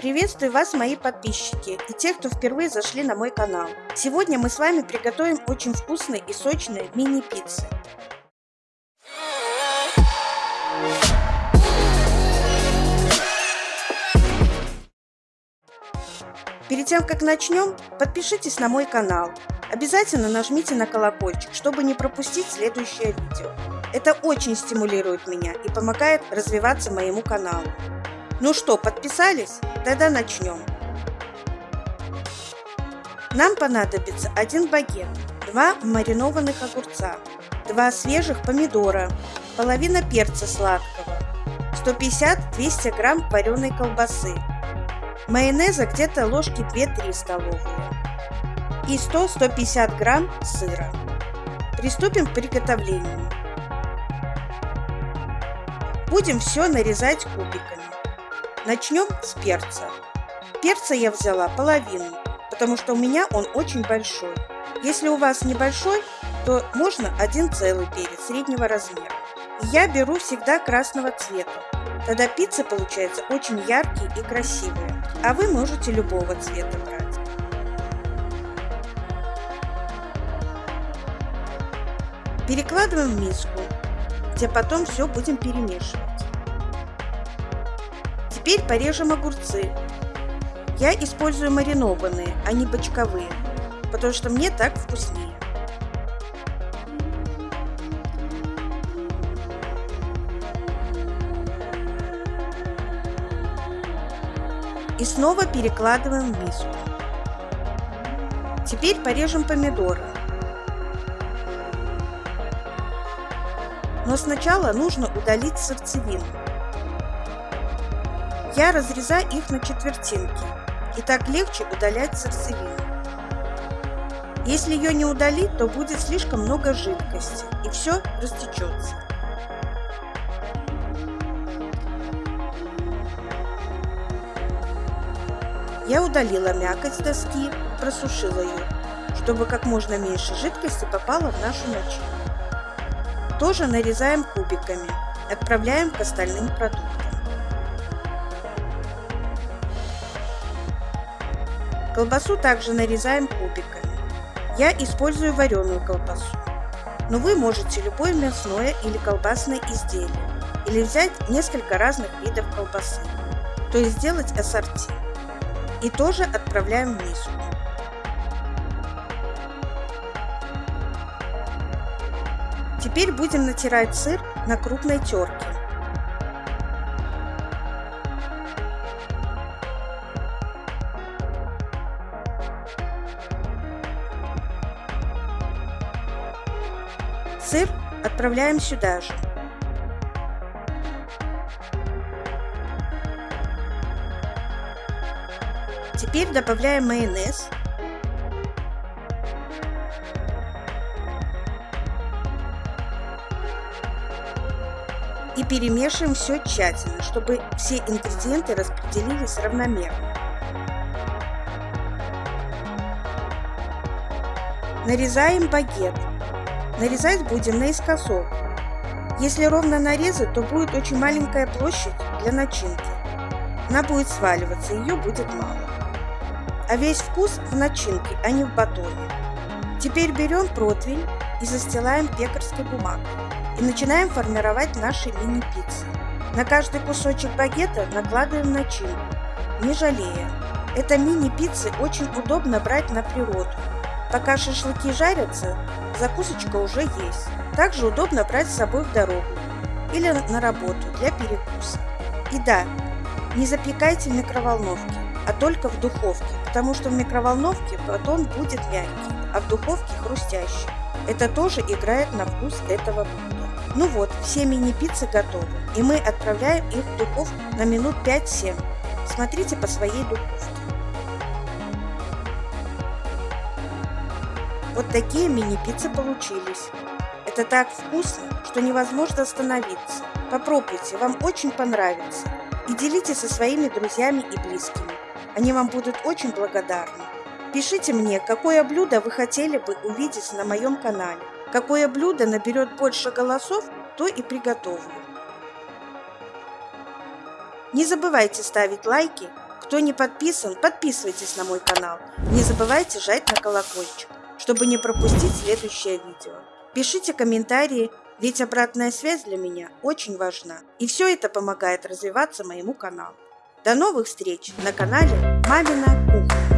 Приветствую вас, мои подписчики и те, кто впервые зашли на мой канал. Сегодня мы с вами приготовим очень вкусные и сочные мини-пиццы. Перед тем, как начнем, подпишитесь на мой канал. Обязательно нажмите на колокольчик, чтобы не пропустить следующее видео. Это очень стимулирует меня и помогает развиваться моему каналу. Ну что, подписались? Тогда начнем. Нам понадобится один багет, два маринованных огурца, два свежих помидора, половина перца сладкого, 150-200 грамм вареной колбасы, майонеза где-то ложки 2-3 столовые и 100-150 грамм сыра. Приступим к приготовлению. Будем все нарезать кубиками. Начнем с перца. Перца я взяла половину, потому что у меня он очень большой. Если у вас небольшой, то можно один целый перец среднего размера. Я беру всегда красного цвета. Тогда пицца получается очень яркие и красивые. А вы можете любого цвета брать. Перекладываем в миску, где потом все будем перемешивать. Теперь порежем огурцы. Я использую маринованные, а не бочковые, потому что мне так вкуснее. И снова перекладываем в миску. Теперь порежем помидоры. Но сначала нужно удалить сердцевину. Я разрезаю их на четвертинки, и так легче удалять сердцевину. Если ее не удалить, то будет слишком много жидкости, и все растечется. Я удалила мякоть доски, просушила ее, чтобы как можно меньше жидкости попало в нашу начинку. Тоже нарезаем кубиками, отправляем к остальным продуктам. Колбасу также нарезаем кубиками. Я использую вареную колбасу. Но вы можете любое мясное или колбасное изделие. Или взять несколько разных видов колбасы. То есть сделать ассорти. И тоже отправляем в миску. Теперь будем натирать сыр на крупной терке. Сыр отправляем сюда же. Теперь добавляем майонез. И перемешиваем все тщательно, чтобы все ингредиенты распределились равномерно. Нарезаем багет. Нарезать будем наискосок. Если ровно нарезать, то будет очень маленькая площадь для начинки. Она будет сваливаться, ее будет мало. А весь вкус в начинке, а не в батоне. Теперь берем противень и застилаем пекарской бумагой. И начинаем формировать наши мини-пиццы. На каждый кусочек багета накладываем начинку, не жалея. Это мини-пиццы очень удобно брать на природу. Пока шашлыки жарятся, закусочка уже есть. Также удобно брать с собой в дорогу или на работу для перекуса. И да, не запекайте в микроволновке, а только в духовке, потому что в микроволновке батон будет мягкий, а в духовке хрустящий. Это тоже играет на вкус этого блюда. Ну вот, все мини-пиццы готовы, и мы отправляем их в духовку на минут 5-7. Смотрите по своей духовке. Вот такие мини-пиццы получились. Это так вкусно, что невозможно остановиться. Попробуйте, вам очень понравится. И делитесь со своими друзьями и близкими. Они вам будут очень благодарны. Пишите мне, какое блюдо вы хотели бы увидеть на моем канале. Какое блюдо наберет больше голосов, то и приготовлю. Не забывайте ставить лайки Кто не подписан, подписывайтесь на мой канал. Не забывайте жать на колокольчик, чтобы не пропустить следующее видео. Пишите комментарии, ведь обратная связь для меня очень важна. И все это помогает развиваться моему каналу. До новых встреч на канале Мамина Кухня.